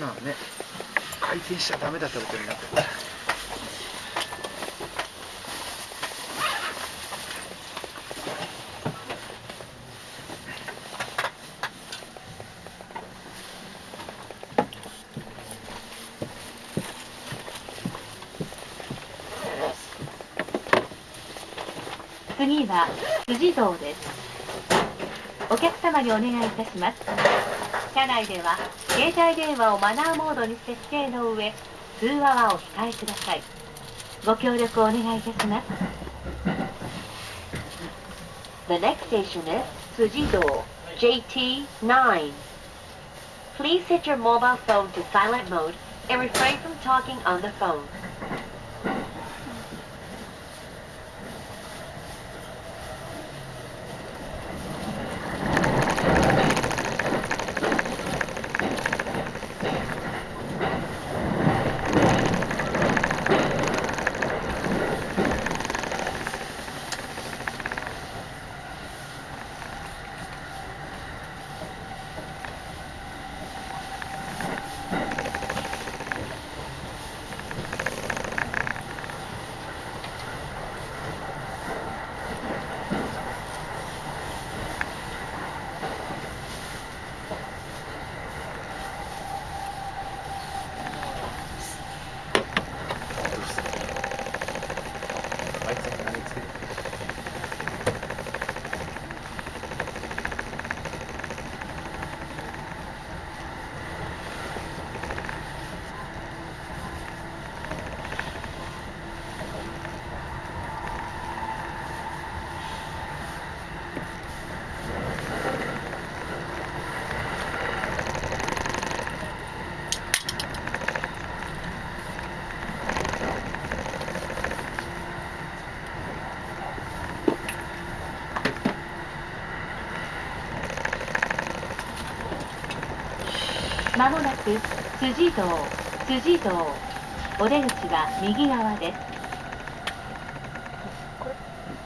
なのね回転しちゃダメだってことになってる次は辻堂です。お客様にお願いいたします。車内では携帯電話をマナーモードに設定の上通話はお控えくださいご協力お願いいたします The next station is Sujido JT9 Please set your mobile phone to silent mode and refrain from talking on the phone まもなく辻堂辻堂お出口は右側です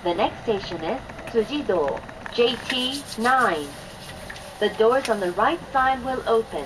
The next station is Sujido JT9 The doors on the right side will open